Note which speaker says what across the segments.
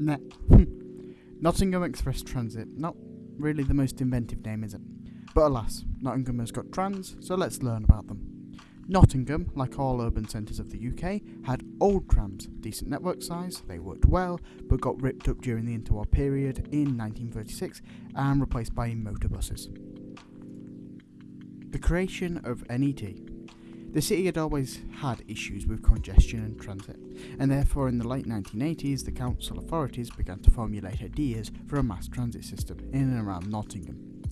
Speaker 1: Net. Hmm. Nottingham Express Transit. Not really the most inventive name, is it? But alas, Nottingham has got trams, so let's learn about them. Nottingham, like all urban centres of the UK, had old trams, decent network size, they worked well, but got ripped up during the interwar period in 1936 and replaced by motor buses. The creation of NET. The city had always had issues with congestion and transit, and therefore in the late 1980s the council authorities began to formulate ideas for a mass transit system in and around Nottingham.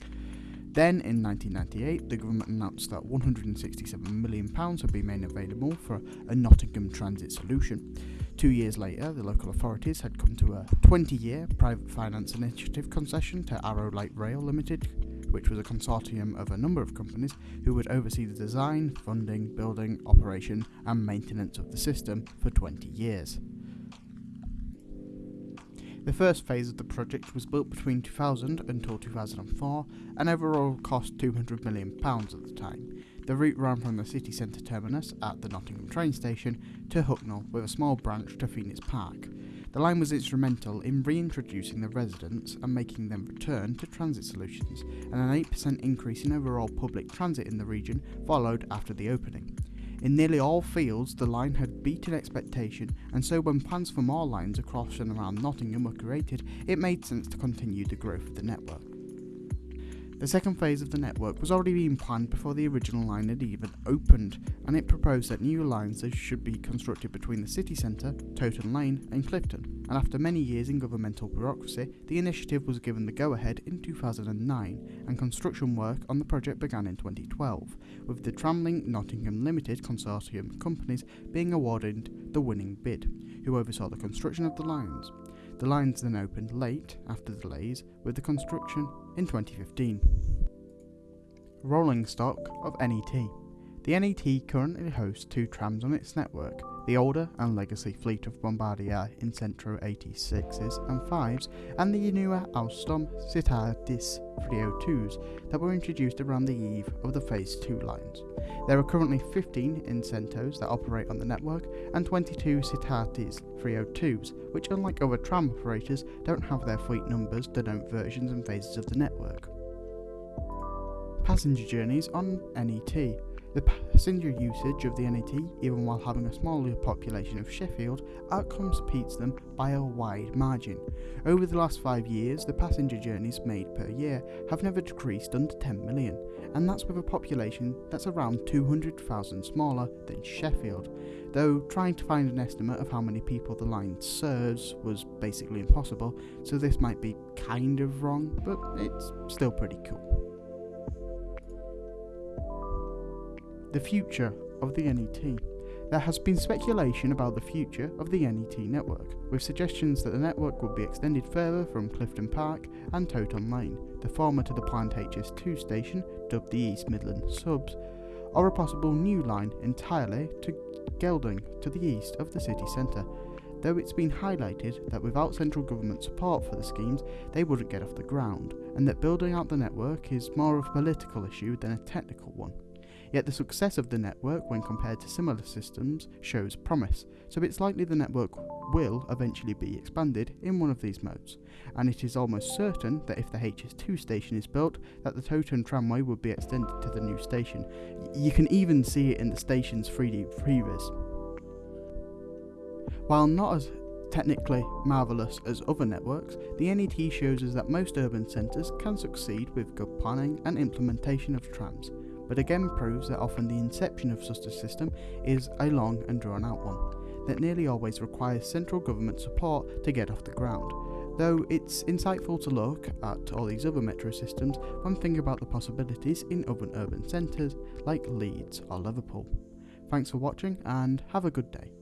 Speaker 1: Then, in 1998, the government announced that £167 million had been made available for a Nottingham transit solution. Two years later, the local authorities had come to a 20 year private finance initiative concession to Arrow Light Rail Limited, which was a consortium of a number of companies who would oversee the design, funding, building, operation, and maintenance of the system for 20 years. The first phase of the project was built between 2000 until 2004 and overall cost £200 million at the time. The route ran from the city centre terminus at the Nottingham train station to Hucknall with a small branch to Phoenix Park. The line was instrumental in reintroducing the residents and making them return to transit solutions, and an 8% increase in overall public transit in the region followed after the opening. In nearly all fields, the line had beaten expectation, and so when plans for more lines across and around Nottingham were created, it made sense to continue the growth of the network. The second phase of the network was already being planned before the original line had even opened, and it proposed that new lines should be constructed between the city centre, Toton Lane, and Clifton. And after many years in governmental bureaucracy, the initiative was given the go ahead in 2009, and construction work on the project began in 2012, with the Tramlink Nottingham Limited consortium companies being awarded the winning bid, who oversaw the construction of the lines. The lines then opened late after delays, with the construction in 2015. Rolling stock of NET. The NET currently hosts two trams on its network, the older and legacy fleet of Bombardier Incentro 86s and 5s, and the newer Alstom Citadis 302s that were introduced around the eve of the Phase 2 lines. There are currently 15 Incentros that operate on the network and 22 Citadis 302s, which unlike other tram operators don't have their fleet numbers denote versions and phases of the network. Passenger journeys on NET. The passenger usage of the NET, even while having a smaller population of Sheffield, outcomes beats them by a wide margin. Over the last five years, the passenger journeys made per year have never decreased under 10 million, and that's with a population that's around 200,000 smaller than Sheffield. Though trying to find an estimate of how many people the line serves was basically impossible, so this might be kind of wrong, but it's still pretty cool. The future of the NET. There has been speculation about the future of the NET network, with suggestions that the network would be extended further from Clifton Park and Toton Lane, the former to the planned HS2 station, dubbed the East Midlands Hub, or a possible new line entirely to Gedling to the east of the city centre, though it's been highlighted that without central government support for the schemes, they wouldn't get off the ground, and that building out the network is more of a political issue than a technical one. Yet the success of the network when compared to similar systems shows promise, so it's likely the network will eventually be expanded in one of these modes, and it is almost certain that if the HS2 station is built, that the Toton tramway would be extended to the new station. You can even see it in the station's 3D previs. While not as technically marvellous as other networks, the NET shows us that most urban centres can succeed with good planning and implementation of trams but again proves that often the inception of such a system is a long and drawn out one, that nearly always requires central government support to get off the ground. Though it's insightful to look at all these other metro systems when thinking about the possibilities in other urban centres like Leeds or Liverpool. Thanks for watching and have a good day.